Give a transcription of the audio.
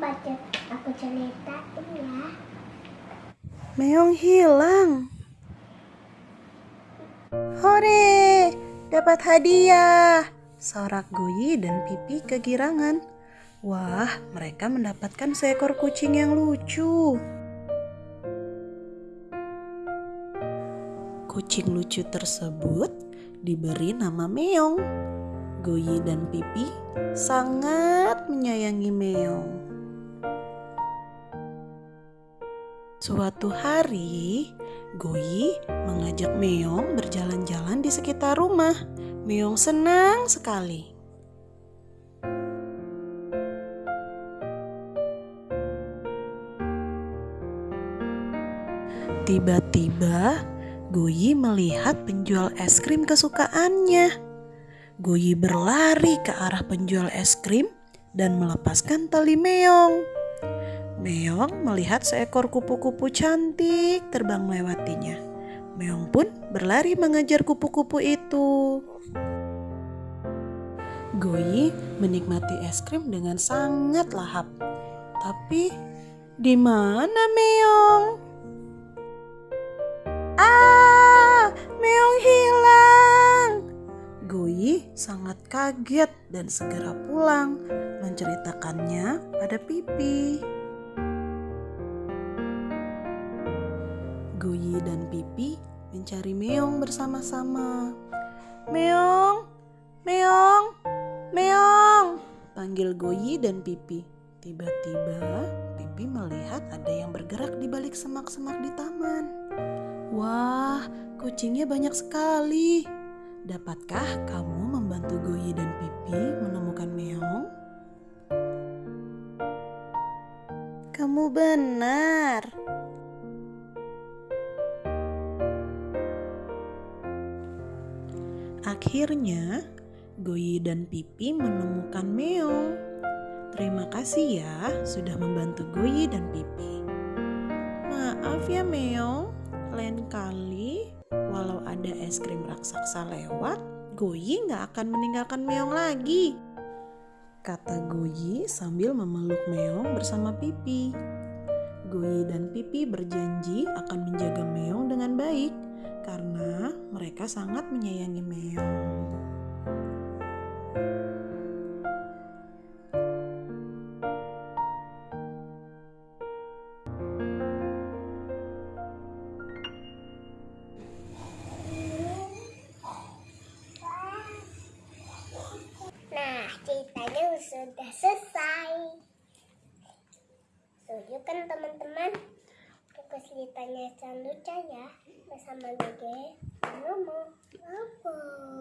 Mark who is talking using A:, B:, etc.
A: aku, aku ceritain ya.
B: Meong hilang. Hore, dapat hadiah. Sorak Goyi dan Pipi kegirangan. Wah, mereka mendapatkan seekor kucing yang lucu. Kucing lucu tersebut diberi nama Meong. Goyi dan Pipi sangat menyayangi Meong. Suatu hari, Goyi mengajak Meong berjalan-jalan di sekitar rumah. Meong senang sekali. Tiba-tiba, Goyi melihat penjual es krim kesukaannya. Goyi berlari ke arah penjual es krim dan melepaskan tali Meong. Meong melihat seekor kupu-kupu cantik terbang melewatinya. Meong pun berlari mengejar kupu-kupu itu. Goyi menikmati es krim dengan sangat lahap. Tapi di mana Meong? Ah, Meong hilang. Goyi sangat kaget dan segera pulang menceritakannya pada Pipi. Dan Pipi mencari Meong bersama-sama. Meong, Meong, Meong, panggil Goyi dan Pipi. Tiba-tiba Pipi melihat ada yang bergerak di balik semak-semak di taman. Wah, kucingnya banyak sekali. Dapatkah kamu membantu Goyi dan Pipi menemukan Meong? Kamu benar. Akhirnya, Goyi dan Pipi menemukan Meong. Terima kasih ya sudah membantu Goyi dan Pipi. Maaf ya Meong, lain kali walau ada es krim raksasa lewat, Goyi nggak akan meninggalkan Meong lagi. Kata Goyi sambil memeluk Meong bersama Pipi. Goyi dan Pipi berjanji akan menjaga Meong dengan baik karena mereka sangat menyayangi Meong.
A: Nah, ceritanya sudah selesai. Setuju kan teman-teman? Ceritanya Canduca ya bersama Gege. Bye-bye. Hihi.